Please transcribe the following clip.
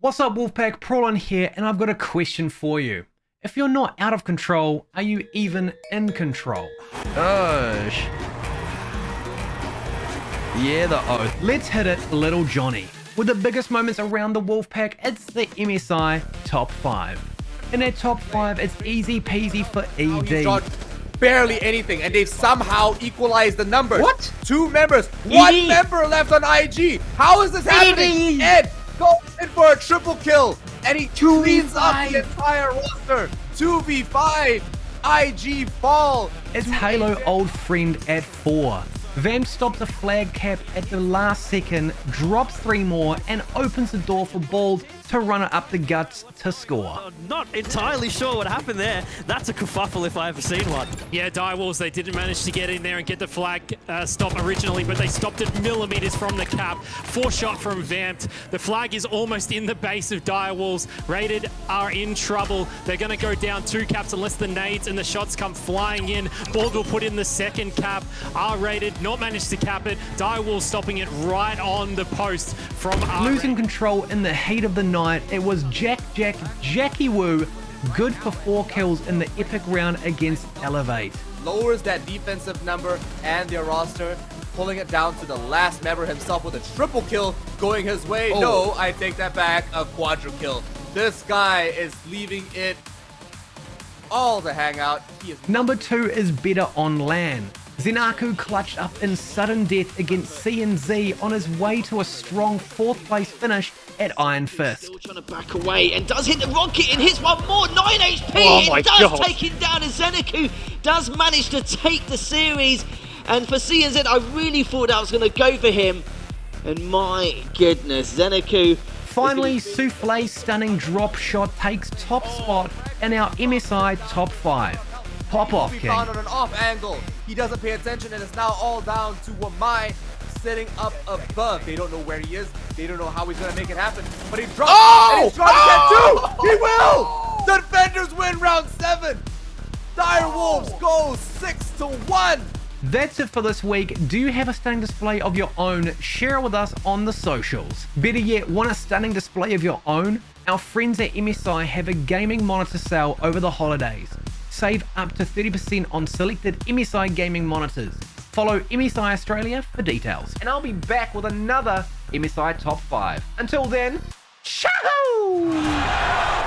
What's up Wolfpack, Prawlin here, and I've got a question for you. If you're not out of control, are you even in control? Gosh. Yeah, the oath. Let's hit it, little Johnny. With the biggest moments around the Wolfpack, it's the MSI Top 5. In that top 5, it's easy peasy for ED. barely anything, and they've somehow equalized the numbers. What? Two members, one member left on IG. How is this happening? Ed goes in for a triple kill, and he cleans up the entire roster. 2v5, IG fall. It's Halo old friend at 4. Vamp stops a flag cap at the last second, drops three more, and opens the door for Bald to run it up the guts to score. Uh, not entirely sure what happened there. That's a kerfuffle if I ever seen one. Yeah, Direwolves, they didn't manage to get in there and get the flag uh, stop originally, but they stopped it millimeters from the cap. Four shot from Vamped. The flag is almost in the base of Direwolves. Rated are in trouble. They're going to go down two caps unless the nades and the shots come flying in. Bald will put in the second cap. R-rated, not managed to cap it. Direwolves stopping it right on the post from R. Losing control in the heat of the night night, it was Jack Jack Jackie Wu, good for four kills in the epic round against Elevate. Lowers that defensive number and their roster, pulling it down to the last member himself with a triple kill going his way. Oh. No, I take that back, a quadra kill. This guy is leaving it all to hang out. Number two is better on LAN. Zenaku clutched up in sudden death against CNZ on his way to a strong fourth place finish at Iron Fist. Still trying to back away and does hit the rocket and hits one more. 9 HP. Oh it does God. take him down and Zenaku does manage to take the series. And for CNZ, I really thought I was going to go for him. And my goodness, Zenaku. Finally, Souffle's stunning drop shot takes top spot in our MSI top 5. Pop off, King. found on an off angle. He doesn't pay attention and it's now all down to Wamai sitting up above. They don't know where he is. They don't know how he's going to make it happen. But he drops oh! and he's trying oh! to get two. Oh! He will. The defenders win round seven. Dire oh! Wolves go six to one. That's it for this week. Do you have a stunning display of your own? Share it with us on the socials. Better yet, want a stunning display of your own? Our friends at MSI have a gaming monitor sale over the holidays save up to 30% on selected MSI gaming monitors. Follow MSI Australia for details. And I'll be back with another MSI Top 5. Until then, ciao!